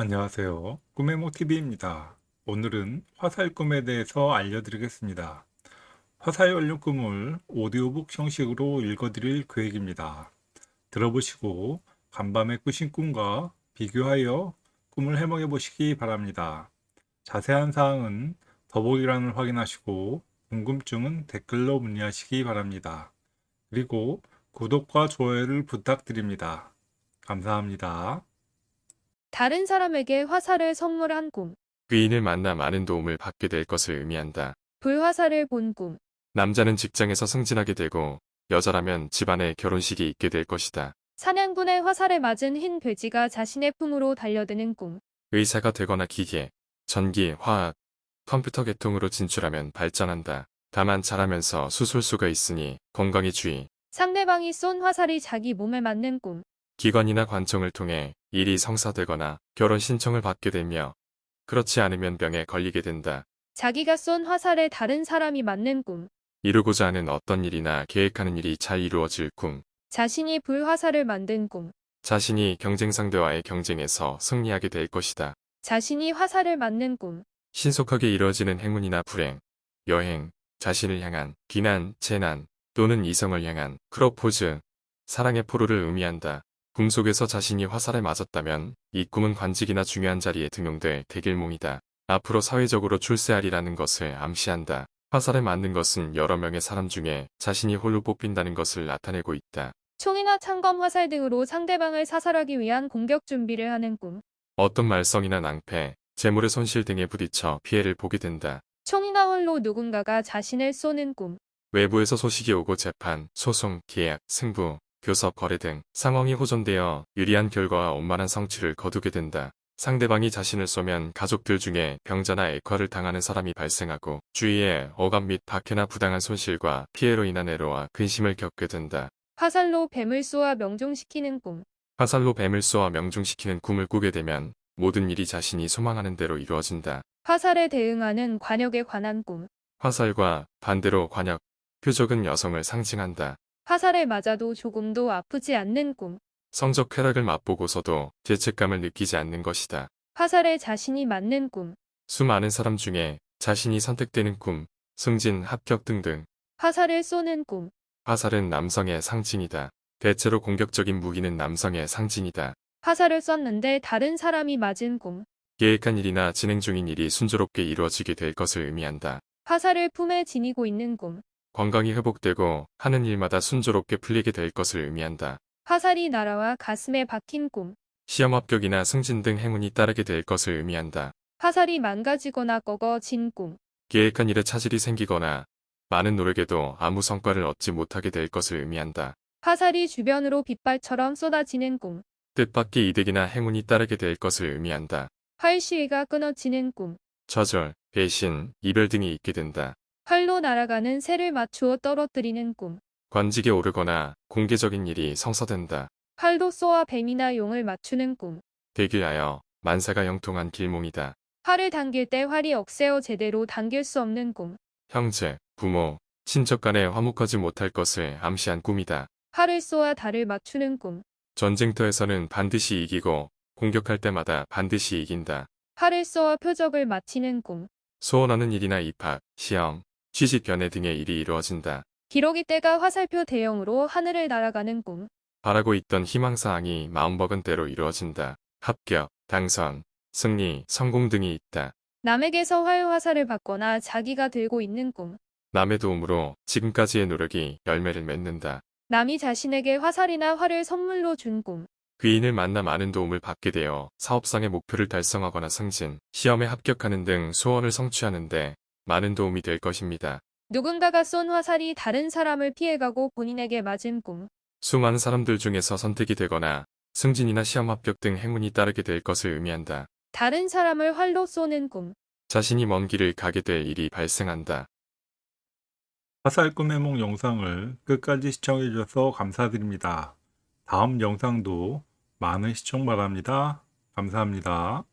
안녕하세요. 꿈의모TV입니다. 오늘은 화살 꿈에 대해서 알려드리겠습니다. 화살 관련 꿈을 오디오북 형식으로 읽어드릴 계획입니다. 들어보시고 간밤에 꾸신 꿈과 비교하여 꿈을 해몽해 보시기 바랍니다. 자세한 사항은 더보기란을 확인하시고 궁금증은 댓글로 문의하시기 바랍니다. 그리고 구독과 좋아요를 부탁드립니다. 감사합니다. 다른 사람에게 화살을 선물한 꿈, 귀인을 만나 많은 도움을 받게 될 것을 의미한다. 불화살을 본 꿈, 남자는 직장에서 승진하게 되고 여자라면 집안에 결혼식이 있게 될 것이다. 사냥꾼의 화살에 맞은 흰 돼지가 자신의 품으로 달려드는 꿈, 의사가 되거나 기계, 전기, 화학, 컴퓨터 계통으로 진출하면 발전한다. 다만 잘하면서 수술수가 있으니 건강에 주의. 상대방이 쏜 화살이 자기 몸에 맞는 꿈, 기관이나 관청을 통해 일이 성사되거나 결혼 신청을 받게 되며 그렇지 않으면 병에 걸리게 된다. 자기가 쏜 화살에 다른 사람이 맞는 꿈, 이루고자 하는 어떤 일이나 계획하는 일이 잘 이루어질 꿈. 자신이 불화살을 만든 꿈, 자신이 경쟁 상대와의 경쟁에서 승리하게 될 것이다. 자신이 화살을 맞는 꿈, 신속하게 이루어지는 행운이나 불행, 여행, 자신을 향한 비난, 재난 또는 이성을 향한 크로포즈, 사랑의 포로를 의미한다. 꿈속에서 자신이 화살에 맞았다면 이 꿈은 관직이나 중요한 자리에 등용될 대길몽이다. 앞으로 사회적으로 출세하리라는 것을 암시한다. 화살에 맞는 것은 여러 명의 사람 중에 자신이 홀로 뽑힌다는 것을 나타내고 있다. 총이나 창검 화살 등으로 상대방을 사살하기 위한 공격 준비를 하는 꿈, 어떤 말썽이나 낭패, 재물의 손실 등에 부딪혀 피해를 보게 된다. 총이나 활로 누군가가 자신을 쏘는 꿈, 외부에서 소식이 오고 재판, 소송, 계약, 승부, 교섭, 거래 등 상황이 호전되어 유리한 결과와 원만한 성취를 거두게 된다. 상대방이 자신을 쏘면 가족들 중에 병자나 액화를 당하는 사람이 발생하고 주위에 억압 및 박해나 부당한 손실과 피해로 인한 애로와 근심을 겪게 된다. 화살로 뱀을 쏘아 명중시키는 꿈, 화살로 뱀을 쏘아 명중시키는 꿈을 꾸게 되면 모든 일이 자신이 소망하는 대로 이루어진다. 화살에 대응하는 관역에 관한 꿈, 화살과 반대로 관역, 표적은 여성을 상징한다. 화살에 맞아도 조금도 아프지 않는 꿈, 성적 쾌락을 맛보고서도 죄책감을 느끼지 않는 것이다. 화살에 자신이 맞는 꿈, 수많은 사람 중에 자신이 선택되는 꿈, 승진, 합격 등등. 화살을 쏘는 꿈, 화살은 남성의 상징이다. 대체로 공격적인 무기는 남성의 상징이다. 화살을 쐈는데 다른 사람이 맞은 꿈, 계획한 일이나 진행 중인 일이 순조롭게 이루어지게 될 것을 의미한다. 화살을 품에 지니고 있는 꿈, 건강이 회복되고 하는 일마다 순조롭게 풀리게 될 것을 의미한다. 화살이 날아와 가슴에 박힌 꿈, 시험 합격이나 승진 등 행운이 따르게 될 것을 의미한다. 화살이 망가지거나 꺾어진 꿈, 계획한 일에 차질이 생기거나 많은 노력에도 아무 성과를 얻지 못하게 될 것을 의미한다. 화살이 주변으로 빗발처럼 쏟아지는 꿈, 뜻밖의 이득이나 행운이 따르게 될 것을 의미한다. 활시위가 끊어지는 꿈, 좌절, 배신, 이별 등이 있게 된다. 활로 날아가는 새를 맞추어 떨어뜨리는 꿈, 관직에 오르거나 공개적인 일이 성사된다. 활로 쏘아 뱀이나 용을 맞추는 꿈, 대길하여 만사가 형통한 길몽이다. 활을 당길 때 활이 억세어 제대로 당길 수 없는 꿈, 형제, 부모, 친척 간에 화목하지 못할 것을 암시한 꿈이다. 활을 쏘아 달을 맞추는 꿈, 전쟁터에서는 반드시 이기고 공격할 때마다 반드시 이긴다. 활을 쏘아 표적을 마치는 꿈, 소원하는 일이나 입학, 시험, 취직 연애 등의 일이 이루어진다. 기러기 떼가 화살표 대형으로 하늘을 날아가는 꿈, 바라고 있던 희망사항이 마음먹은 대로 이루어진다. 합격, 당선, 승리, 성공 등이 있다. 남에게서 활 화살을 받거나 자기가 들고 있는 꿈, 남의 도움으로 지금까지의 노력이 열매를 맺는다. 남이 자신에게 화살이나 활을 선물로 준 꿈, 귀인을 만나 많은 도움을 받게 되어 사업상의 목표를 달성하거나 승진, 시험에 합격하는 등 소원을 성취하는데 많은 도움이 될 것입니다. 누군가가 쏜 화살이 다른 사람을 피해가고 본인에게 맞은 꿈, 수많은 사람들 중에서 선택이 되거나 승진이나 시험 합격 등 행운이 따르게 될 것을 의미한다. 다른 사람을 활로 쏘는 꿈, 자신이 먼 길을 가게 될 일이 발생한다. 화살 꿈의 몽 영상을 끝까지 시청해 주셔서 감사드립니다. 다음 영상도 많은 시청 바랍니다. 감사합니다.